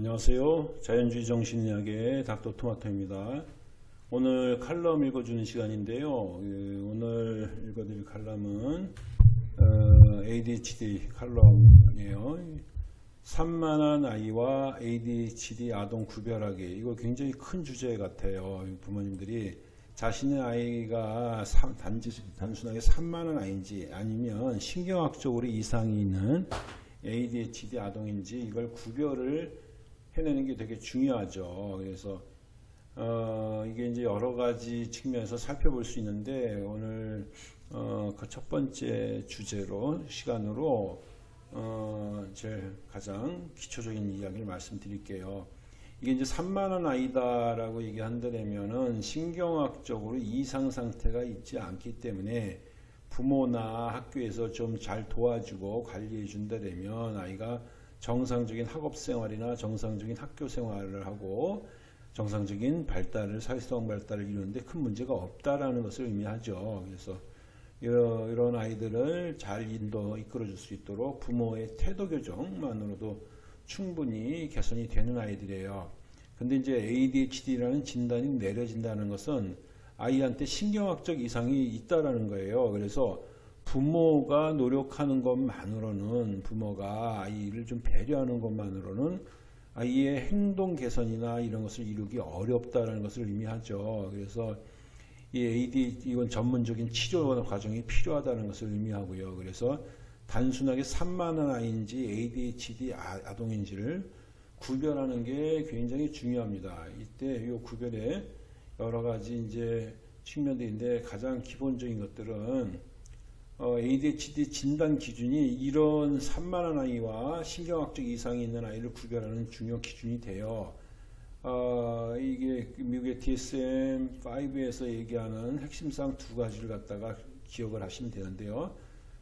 안녕하세요. 자연주의 정신의학의 닥터 토마토입니다. 오늘 칼럼 읽어주는 시간인데요. 그 오늘 읽어드릴 칼럼은 어, ADHD 칼럼이에요. 산만한 아이와 ADHD 아동 구별하기 이거 굉장히 큰 주제 같아요. 부모님들이 자신의 아이가 삼- 단지 단순하게 산만한 아이인지 아니면 신경학적으로 이상이 있는 ADHD 아동인지 이걸 구별을 해내는 게 되게 중요하죠. 그래서 어, 이게 이제 여러 가지 측면에서 살펴볼 수 있는데 오늘 어, 그 첫 번째 주제로 시간으로 어, 제일 가장 기초적인 이야기를 말씀드릴게요. 이게 이제 산만한 아이다라고 얘기한다면은 신경학적으로 이상 상태가 있지 않기 때문에 부모나 학교에서 좀 잘 도와주고 관리해 준다면 아이가 정상적인 학업 생활이나 정상적인 학교 생활을 하고 정상적인 발달을 사회성 발달을 이루는데 큰 문제가 없다라는 것을 의미하죠. 그래서 이런, 아이들을 잘 인도 이끌어 줄 수 있도록 부모의 태도 교정만으로도 충분히 개선이 되는 아이들이에요. 근데 이제 ADHD라는 진단이 내려진다는 것은 아이한테 신경학적 이상이 있다라는 거예요. 그래서 부모가 노력하는 것만으로는 부모가 아이를 좀 배려하는 것만으로는 아이의 행동 개선이나 이런 것을 이루기 어렵다는 것을 의미하죠. 그래서 이 AD 이건 전문적인 치료 과정이 필요하다는 것을 의미하고요. 그래서 단순하게 산만한 아이인지 ADHD 아- 아동인지를 구별하는 게 굉장히 중요합니다. 이때 이 구별에 여러 가지 이제 측면들인데 가장 기본적인 것들은 어, ADHD 진단 기준이 이런 산만한 아이와 신경학적 이상이 있는 아이를 구별하는 중요 기준이 돼요. 어, 이게 미국의 DSM-5에서 얘기하는 핵심사항 두 가지를 갖다가 기억을 하시면 되는데요.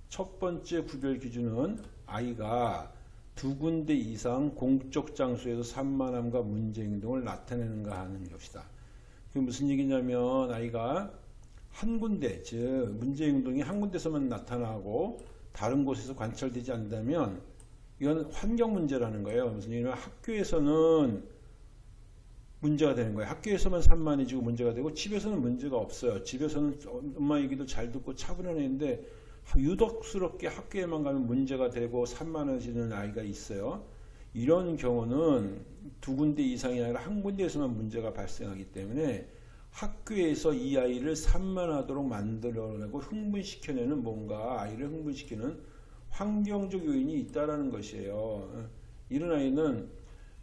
첫 번째 구별 기준은 아이가 두 군데 이상 공적 장소에서 산만함과 문제 행동을 나타내는가 하는 것이다. 그게 무슨 얘기냐면 아이가 한 군데, 즉 문제 행동이 한 군데서만 나타나고 다른 곳에서 관찰되지 않는다면 이건 환경 문제라는 거예요. 무슨 얘기냐면 학교에서는 문제가 되는 거예요. 학교에서만 산만해지고 문제가 되고 집에서는 문제가 없어요. 집에서는 엄마 얘기도 잘 듣고 차분한 애인데 유독스럽게 학교에만 가면 문제가 되고 산만해지는 아이가 있어요. 이런 경우는 두 군데 이상이 아니라 한 군데에서만 문제가 발생하기 때문에 학교에서 이 아이를 산만하도록 만들어내고 흥분시켜내는 뭔가 아이를 흥분시키는 환경적 요인이 있다라는 것이에요. 이런 아이는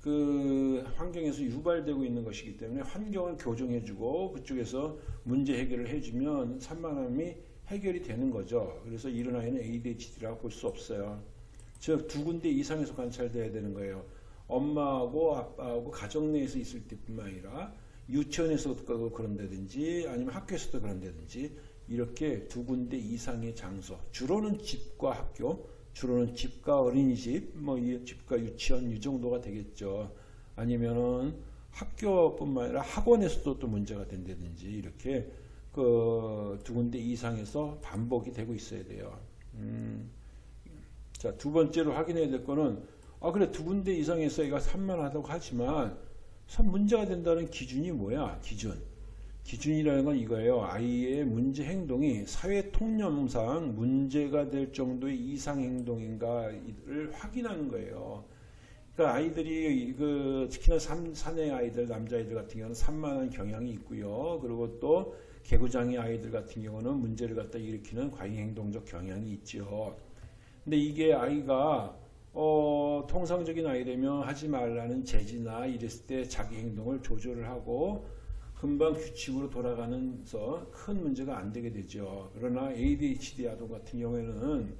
그 환경에서 유발되고 있는 것이기 때문에 환경을 교정해주고 그쪽에서 문제 해결을 해주면 산만함이 해결이 되는 거죠. 그래서 이런 아이는 ADHD라고 볼 수 없어요. 즉 두 군데 이상에서 관찰돼야 되는 거예요. 엄마하고 아빠하고 가정 내에서 있을 때뿐만 아니라 유치원에서도 그런다든지 아니면 학교에서도 그런다든지 이렇게 두 군데 이상의 장소 주로는 집과 학교 주로는 집과 어린이집 뭐이 집과 유치원 이 정도가 되겠죠. 아니면은 학교뿐만 아니라 학원에서도 또 문제가 된다든지 이렇게 그 두 군데 이상에서 반복이 되고 있어야 돼요. 음. 자, 두 번째로 확인해야 될 거는 아 그래. 두 군데 이상에서 얘가 산만하다고 하지만 참 문제가 된다는 기준이 뭐야? 기준. 기준이라는 건 이거예요. 아이의 문제 행동이 사회 통념상 문제가 될 정도의 이상 행동인가를 확인하는 거예요. 그러니까 아이들이 그 특히나 삼, 사내 아이들 남자아이들 같은 경우는 산만한 경향이 있고요. 그리고 또 개구장이 아이들 같은 경우는 문제를 갖다 일으키는 과잉 행동적 경향이 있죠. 근데 이게 아이가 어, 통상적인 아이라면 하지 말라는 제지나 이랬을 때 자기 행동을 조절을 하고 금방 규칙으로 돌아가면서 큰 문제가 안 되게 되죠. 그러나 ADHD 아동 같은 경우에는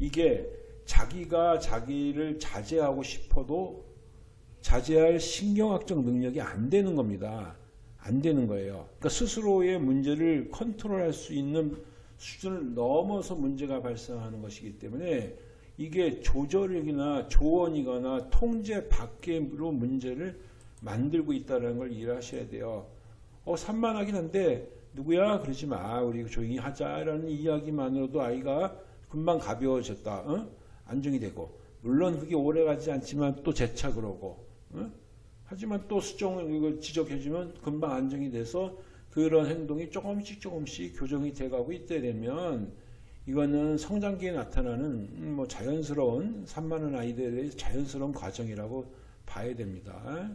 이게 자기가 자기를 자제하고 싶어도 자제할 신경학적 능력이 안 되는 겁니다. 안 되는 거예요. 그러니까 스스로의 문제를 컨트롤할 수 있는 수준을 넘어서 문제가 발생하는 것이기 때문에 이게 조절력이나 조언이거나 통제 밖으로 문제를 만들고 있다는 걸 이해하셔야 돼요. 어, 산만하긴 한데 누구야? 그러지 마. 우리 조용히 하자라는 이야기만으로도 아이가 금방 가벼워졌다. 어? 안정이 되고 물론 그게 오래 가지 않지만 또 재차 그러고 어? 하지만 또 수정 이걸 지적해주면 금방 안정이 돼서 그런 행동이 조금씩 조금씩 교정이 돼가고 있다 되면 이거는 성장기에 나타나는 음, 뭐 자연스러운 산만한 아이들의 자연스러운 과정이라고 봐야 됩니다.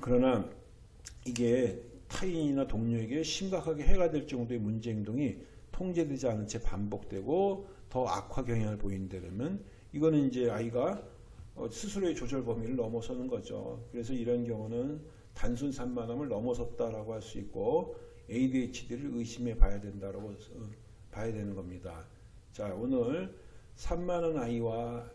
그러나 이게 타인이나 동료에게 심각하게 해가 될 정도의 문제 행동이 통제되지 않은 채 반복되고 더 악화 경향을 보인다면 이거는 이제 아이가 어, 스스로의 조절 범위를 넘어서는 거죠. 그래서 이런 경우는 단순 산만함을 넘어섰다라고 할 수 있고 ADHD를 의심해 봐야 된다라고 어, 봐야 되는 겁니다. 자, 오늘 산만한 아이와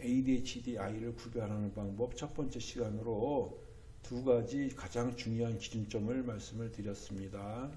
ADHD 아이를 구별하는 방법 첫 번째 시간으로 두 가지 가장 중요한 기준점을 말씀을 드렸습니다.